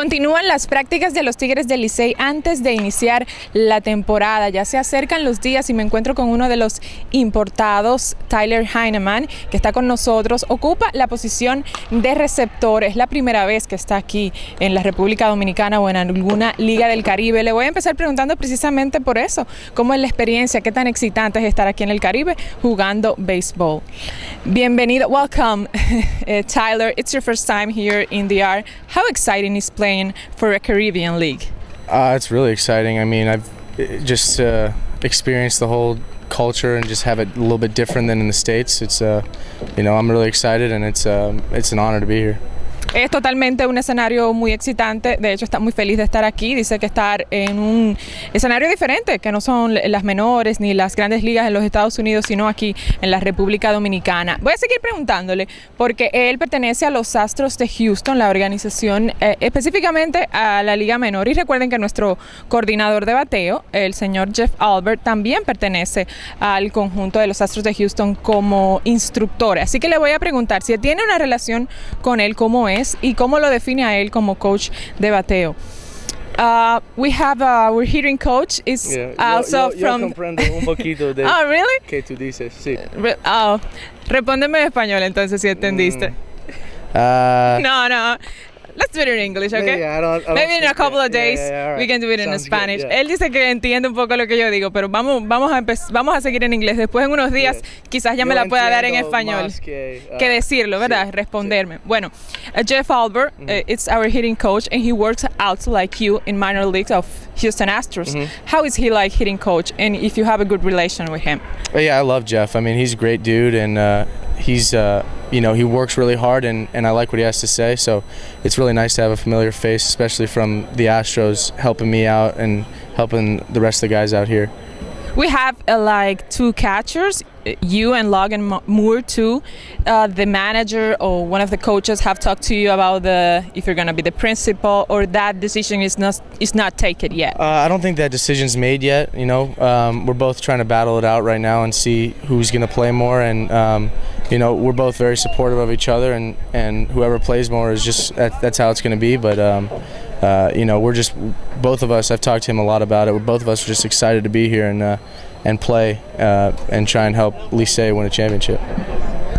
Continúan las prácticas de los Tigres del Licey antes de iniciar la temporada. Ya se acercan los días y me encuentro con uno de los importados, Tyler Heineman, que está con nosotros. Ocupa la posición de receptor. Es la primera vez que está aquí en la República Dominicana o en alguna liga del Caribe. Le voy a empezar preguntando precisamente por eso. ¿Cómo es la experiencia? ¿Qué tan excitante es estar aquí en el Caribe jugando béisbol? Bienvenido. Welcome, uh, Tyler. It's your first time here in the R. How exciting is playing for a Caribbean league? Uh, it's really exciting. I mean, I've just uh, experienced the whole culture and just have it a little bit different than in the states. It's, uh, you know, I'm really excited and it's, um, it's an honor to be here. Es totalmente un escenario muy excitante, de hecho está muy feliz de estar aquí, dice que estar en un escenario diferente, que no son las menores ni las grandes ligas en los Estados Unidos, sino aquí en la República Dominicana. Voy a seguir preguntándole, porque él pertenece a los Astros de Houston, la organización eh, específicamente a la Liga Menor, y recuerden que nuestro coordinador de bateo, el señor Jeff Albert, también pertenece al conjunto de los Astros de Houston como instructor, así que le voy a preguntar si tiene una relación con él, cómo es, y cómo lo define a él como coach de bateo. Uh, we have a, we're hearing coach is Yeah, also yo, yo, from yo comprendo un poquito de Oh, really? que tú dices, sí. Re- Oh, respóndeme en español entonces si entendiste. Uh, No, no. Let's do it in English, okay? Yeah, I don't- I don't Maybe in a couple it. of days yeah, yeah, all we can do it in Sounds good, Spanish. yeah. Él dice que entiende un poco lo que yo digo, pero vamos, vamos a vamos a seguir en inglés. Después en unos días quizás ya me Yo la pueda dar en español. que, uh, que decirlo, ¿verdad? sí, Responderme. Bueno, uh, Jeff Albert, uh, it's our hitting coach, and he works out like you in minor leagues of Houston Astros. How is he like hitting coach, and if you have a good relation with him? But yeah, I love Jeff. I mean, he's a great dude, and uh, he's uh, you know he works really hard, and, and I like what he has to say. So it's really nice to have a familiar face, especially from the Astros, helping me out and helping the rest of the guys out here. We have uh, like two catchers, you and Logan Moore too. Uh, the manager or one of the coaches have talked to you about the if you're gonna be the principal or that decision is not is not taken yet. Uh, I don't think that decision's made yet. You know, um, we're both trying to battle it out right now and see who's going to play more. And um, you know, we're both very supportive of each other, and, and whoever plays more is just that, that's how it's going to be. But um, uh, you know, we're just both of us. I've talked to him a lot about it. We're both of us are just excited to be here and uh, and play uh, and try and help Licey win a championship.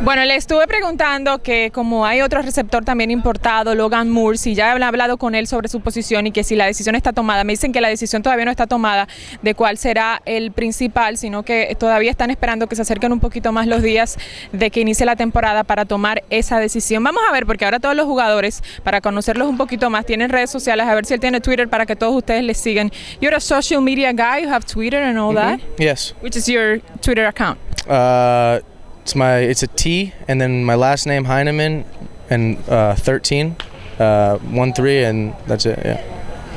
Bueno, le estuve preguntando que como hay otro receptor también importado, Logan Moore, si ya han hablado con él sobre su posición y que si la decisión está tomada. Me dicen que la decisión todavía no está tomada de cuál será el principal, sino que todavía están esperando que se acerquen un poquito más los días de que inicie la temporada para tomar esa decisión. Vamos a ver, porque ahora todos los jugadores, para conocerlos un poquito más, tienen redes sociales, a ver si él tiene Twitter para que todos ustedes le sigan. You're a social media guy, you have Twitter and all that. Yes. Which is your Twitter account? Uh, it's my it's a T and then my last name Heineman and uh, 13, uh, one three and that's it. Yeah.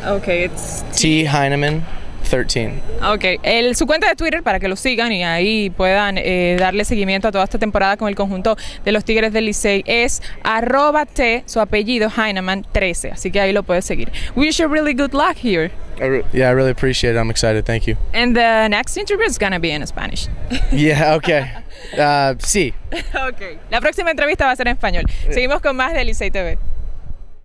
Okay, it's T Heineman 13. Ok, el, su cuenta de Twitter para que lo sigan y ahí puedan eh, darle seguimiento a toda esta temporada con el conjunto de los Tigres del Licey es arroba T, su apellido Heineman 13, así que ahí lo puedes seguir. Wish you really good luck here. I re- yeah, I really appreciate it. I'm excited. Thank you. And the next interview is gonna be in Spanish. Yeah. Okay. Uh, sí. ok, la próxima entrevista va a ser en español. Seguimos con más de Licey TV.